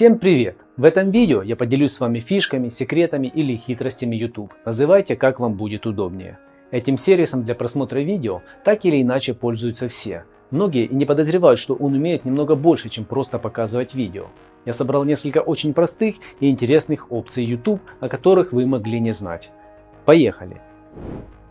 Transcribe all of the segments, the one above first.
Всем привет! В этом видео я поделюсь с вами фишками, секретами или хитростями YouTube. Называйте как вам будет удобнее. Этим сервисом для просмотра видео так или иначе пользуются все. Многие и не подозревают, что он умеет немного больше, чем просто показывать видео. Я собрал несколько очень простых и интересных опций YouTube, о которых вы могли не знать. Поехали!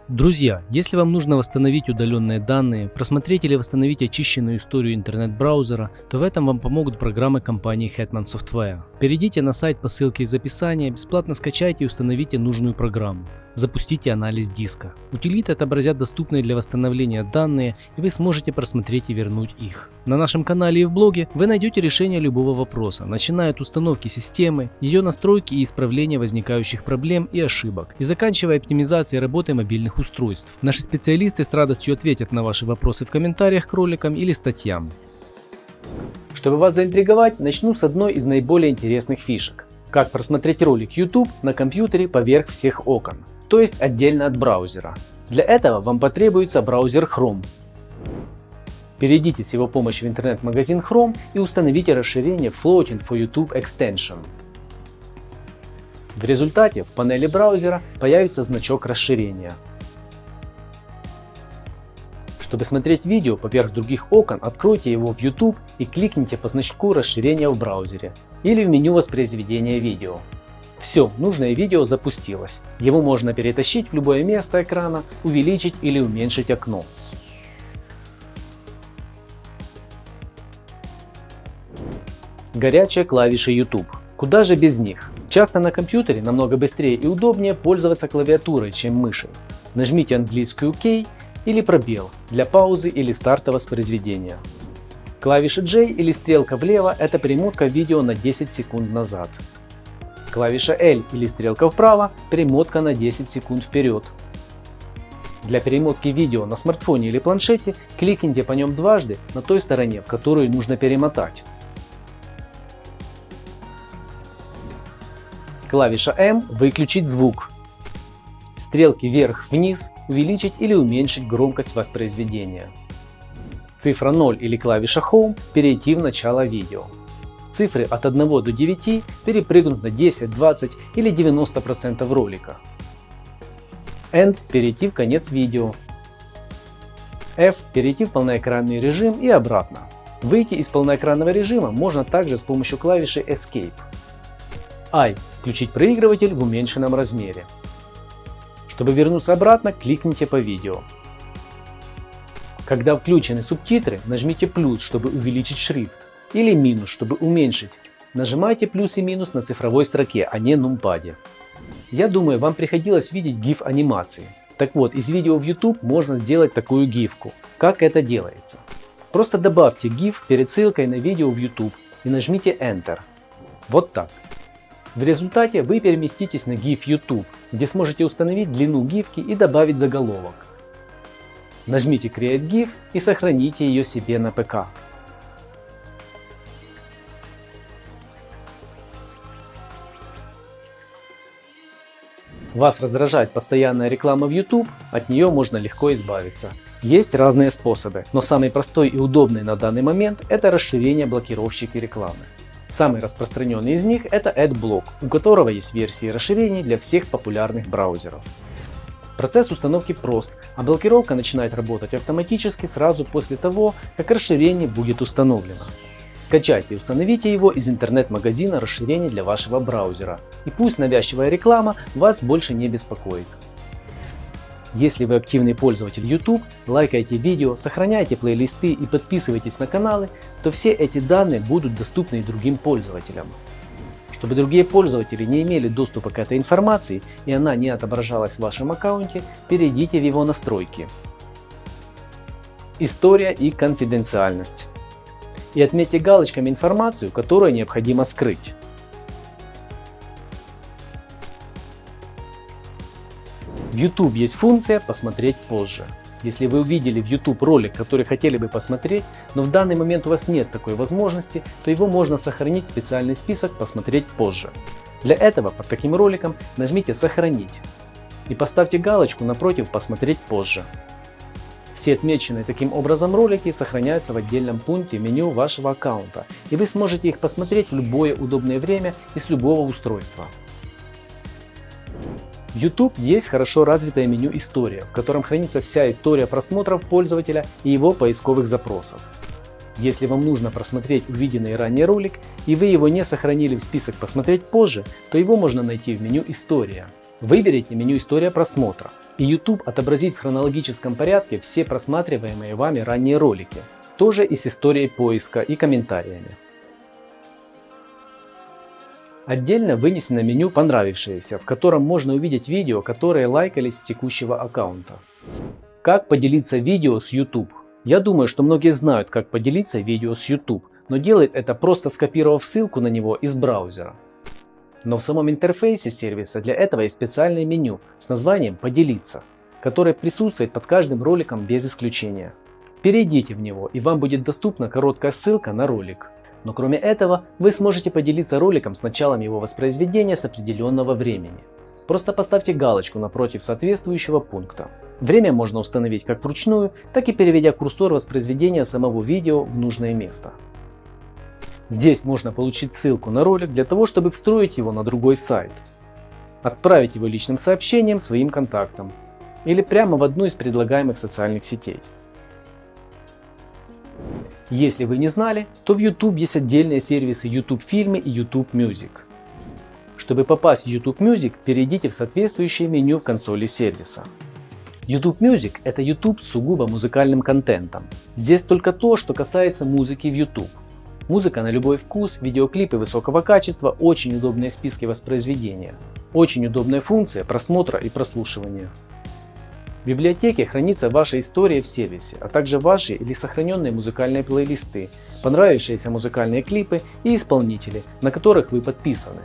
Друзья, если вам нужно восстановить удаленные данные, просмотреть или восстановить очищенную историю интернет-браузера, то в этом вам помогут программы компании Hetman Software. Перейдите на сайт по ссылке из описания, бесплатно скачайте и установите нужную программу. Запустите анализ диска. Утилиты отобразят доступные для восстановления данные, и вы сможете просмотреть и вернуть их. На нашем канале и в блоге вы найдете решение любого вопроса, начиная от установки системы, ее настройки и исправления возникающих проблем и ошибок, и заканчивая оптимизацией работы мобильных устройств. Наши специалисты с радостью ответят на ваши вопросы в комментариях к роликам или статьям. Чтобы вас заинтриговать, начну с одной из наиболее интересных фишек. Как просмотреть ролик YouTube на компьютере поверх всех окон то есть отдельно от браузера. Для этого вам потребуется браузер Chrome. Перейдите с его помощью в интернет-магазин Chrome и установите расширение Floating for YouTube Extension. В результате в панели браузера появится значок расширения. Чтобы смотреть видео поверх других окон, откройте его в YouTube и кликните по значку расширения в браузере или в меню воспроизведения видео. Все, нужное видео запустилось. Его можно перетащить в любое место экрана, увеличить или уменьшить окно. Горячие клавиши YouTube. Куда же без них? Часто на компьютере намного быстрее и удобнее пользоваться клавиатурой, чем мышей. Нажмите английскую K или пробел для паузы или старта воспроизведения. Клавиша J или стрелка влево – это перемотка видео на 10 секунд назад. Клавиша L или стрелка вправо – перемотка на 10 секунд вперед. Для перемотки видео на смартфоне или планшете кликните по нем дважды на той стороне, в которую нужно перемотать. Клавиша M – выключить звук. Стрелки вверх-вниз – увеличить или уменьшить громкость воспроизведения. Цифра 0 или клавиша Home – перейти в начало видео. Цифры от 1 до 9 перепрыгнут на 10, 20 или 90% ролика. End – перейти в конец видео. F – перейти в полноэкранный режим и обратно. Выйти из полноэкранного режима можно также с помощью клавиши Escape. I – включить проигрыватель в уменьшенном размере. Чтобы вернуться обратно, кликните по видео. Когда включены субтитры, нажмите плюс, чтобы увеличить шрифт или минус, чтобы уменьшить. Нажимайте плюс и минус на цифровой строке, а не нумпаде. Я думаю, вам приходилось видеть GIF анимации. Так вот, из видео в YouTube можно сделать такую гифку. Как это делается? Просто добавьте GIF перед ссылкой на видео в YouTube и нажмите Enter. Вот так. В результате вы переместитесь на GIF YouTube, где сможете установить длину гифки и добавить заголовок. Нажмите Create GIF и сохраните ее себе на ПК. Вас раздражает постоянная реклама в YouTube, от нее можно легко избавиться. Есть разные способы, но самый простой и удобный на данный момент это расширение блокировщики рекламы. Самый распространенный из них это AdBlock, у которого есть версии расширений для всех популярных браузеров. Процесс установки прост, а блокировка начинает работать автоматически сразу после того, как расширение будет установлено. Скачайте и установите его из интернет-магазина расширений для вашего браузера. И пусть навязчивая реклама вас больше не беспокоит. Если вы активный пользователь YouTube, лайкайте видео, сохраняйте плейлисты и подписывайтесь на каналы, то все эти данные будут доступны и другим пользователям. Чтобы другие пользователи не имели доступа к этой информации и она не отображалась в вашем аккаунте, перейдите в его настройки. История и конфиденциальность и отметьте галочками информацию, которую необходимо скрыть. В YouTube есть функция «Посмотреть позже». Если вы увидели в YouTube ролик, который хотели бы посмотреть, но в данный момент у вас нет такой возможности, то его можно сохранить в специальный список «Посмотреть позже». Для этого под таким роликом нажмите «Сохранить» и поставьте галочку напротив «Посмотреть позже». Все отмеченные таким образом ролики сохраняются в отдельном пункте меню вашего аккаунта, и вы сможете их посмотреть в любое удобное время и с любого устройства. В YouTube есть хорошо развитое меню «История», в котором хранится вся история просмотров пользователя и его поисковых запросов. Если вам нужно просмотреть увиденный ранее ролик и вы его не сохранили в список «Посмотреть позже», то его можно найти в меню «История». Выберите меню «История просмотра» и YouTube отобразит в хронологическом порядке все просматриваемые вами ранние ролики, тоже и с историей поиска и комментариями. Отдельно вынесено меню «Понравившиеся», в котором можно увидеть видео, которые лайкались с текущего аккаунта. Как поделиться видео с YouTube? Я думаю, что многие знают, как поделиться видео с YouTube, но делает это просто скопировав ссылку на него из браузера. Но в самом интерфейсе сервиса для этого есть специальное меню с названием «Поделиться», которое присутствует под каждым роликом без исключения. Перейдите в него и вам будет доступна короткая ссылка на ролик. Но кроме этого, вы сможете поделиться роликом с началом его воспроизведения с определенного времени. Просто поставьте галочку напротив соответствующего пункта. Время можно установить как вручную, так и переведя курсор воспроизведения самого видео в нужное место. Здесь можно получить ссылку на ролик для того, чтобы встроить его на другой сайт, отправить его личным сообщением своим контактам или прямо в одну из предлагаемых социальных сетей. Если вы не знали, то в YouTube есть отдельные сервисы YouTube фильмы и YouTube Music. Чтобы попасть в YouTube Music, перейдите в соответствующее меню в консоли сервиса. YouTube Music – это YouTube с сугубо музыкальным контентом. Здесь только то, что касается музыки в YouTube. Музыка на любой вкус, видеоклипы высокого качества, очень удобные списки воспроизведения. Очень удобная функция просмотра и прослушивания. В библиотеке хранится ваша история в сервисе, а также ваши или сохраненные музыкальные плейлисты, понравившиеся музыкальные клипы и исполнители, на которых вы подписаны.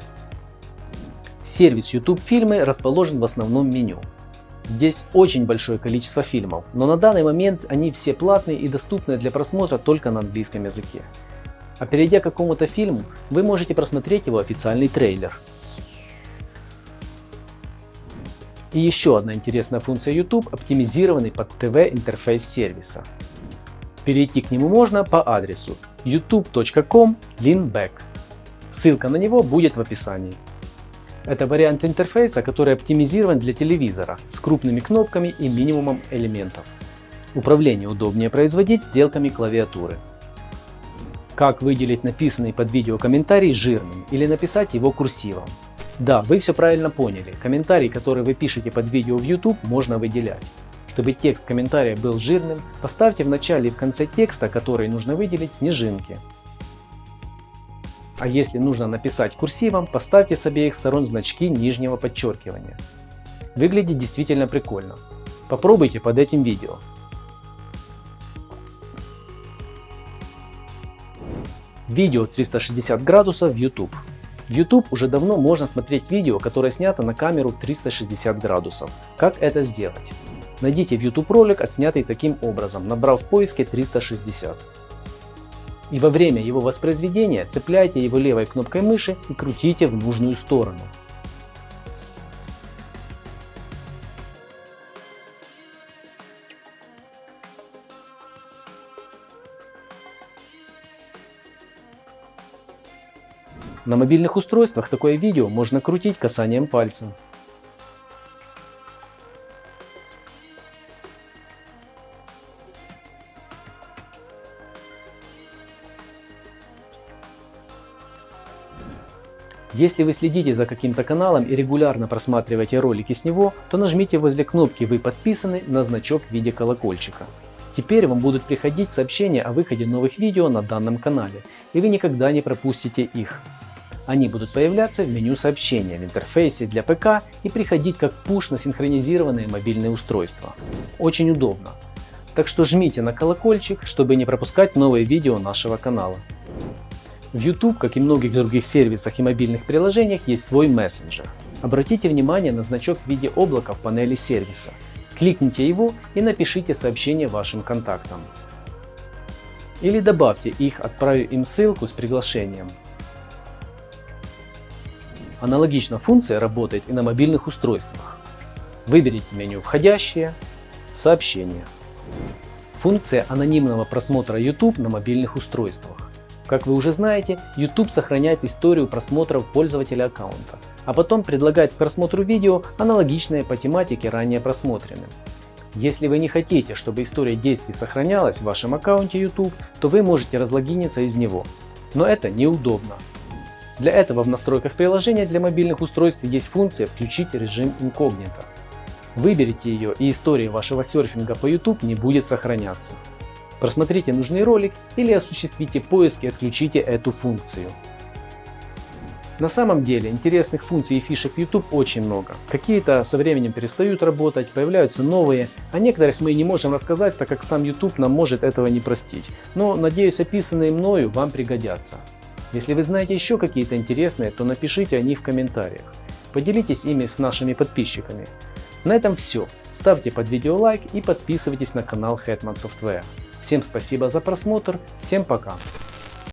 Сервис YouTube фильмы расположен в основном меню. Здесь очень большое количество фильмов, но на данный момент они все платные и доступны для просмотра только на английском языке. А перейдя к какому-то фильму, вы можете просмотреть его официальный трейлер. И еще одна интересная функция YouTube – оптимизированный под ТВ интерфейс сервиса. Перейти к нему можно по адресу youtube.com leanback. Ссылка на него будет в описании. Это вариант интерфейса, который оптимизирован для телевизора с крупными кнопками и минимумом элементов. Управление удобнее производить стрелками клавиатуры. Как выделить написанный под видео комментарий жирным или написать его курсивом. Да, вы все правильно поняли, комментарий, который вы пишете под видео в YouTube, можно выделять. Чтобы текст комментария был жирным, поставьте в начале и в конце текста, который нужно выделить, снежинки. А если нужно написать курсивом, поставьте с обеих сторон значки нижнего подчеркивания. Выглядит действительно прикольно. Попробуйте под этим видео. Видео 360 градусов в YouTube. В YouTube уже давно можно смотреть видео, которое снято на камеру в 360 градусов. Как это сделать? Найдите в YouTube ролик, отснятый таким образом, набрав в поиске 360. И во время его воспроизведения цепляйте его левой кнопкой мыши и крутите в нужную сторону. На мобильных устройствах такое видео можно крутить касанием пальца. Если вы следите за каким-то каналом и регулярно просматриваете ролики с него, то нажмите возле кнопки «Вы подписаны» на значок в виде колокольчика. Теперь вам будут приходить сообщения о выходе новых видео на данном канале, и вы никогда не пропустите их. Они будут появляться в меню сообщения в интерфейсе для ПК и приходить как пуш на синхронизированные мобильные устройства. Очень удобно. Так что жмите на колокольчик, чтобы не пропускать новые видео нашего канала. В YouTube, как и многих других сервисах и мобильных приложениях, есть свой мессенджер. Обратите внимание на значок в виде облака в панели сервиса. Кликните его и напишите сообщение вашим контактам. Или добавьте их, отправив им ссылку с приглашением. Аналогично функция работает и на мобильных устройствах. Выберите меню «Входящие», «Сообщения». Функция анонимного просмотра YouTube на мобильных устройствах. Как вы уже знаете, YouTube сохраняет историю просмотров пользователя аккаунта, а потом предлагает к просмотру видео, аналогичное по тематике ранее просмотренным. Если вы не хотите, чтобы история действий сохранялась в вашем аккаунте YouTube, то вы можете разлогиниться из него. Но это неудобно. Для этого в настройках приложения для мобильных устройств есть функция «Включить режим инкогнито». Выберите ее и история вашего серфинга по YouTube не будет сохраняться. Просмотрите нужный ролик или осуществите поиск и отключите эту функцию. На самом деле интересных функций и фишек YouTube очень много. Какие-то со временем перестают работать, появляются новые, о некоторых мы не можем рассказать, так как сам YouTube нам может этого не простить. Но надеюсь описанные мною вам пригодятся. Если вы знаете еще какие-то интересные, то напишите о них в комментариях. Поделитесь ими с нашими подписчиками. На этом все. Ставьте под видео лайк и подписывайтесь на канал Hetman Software. Всем спасибо за просмотр, всем пока!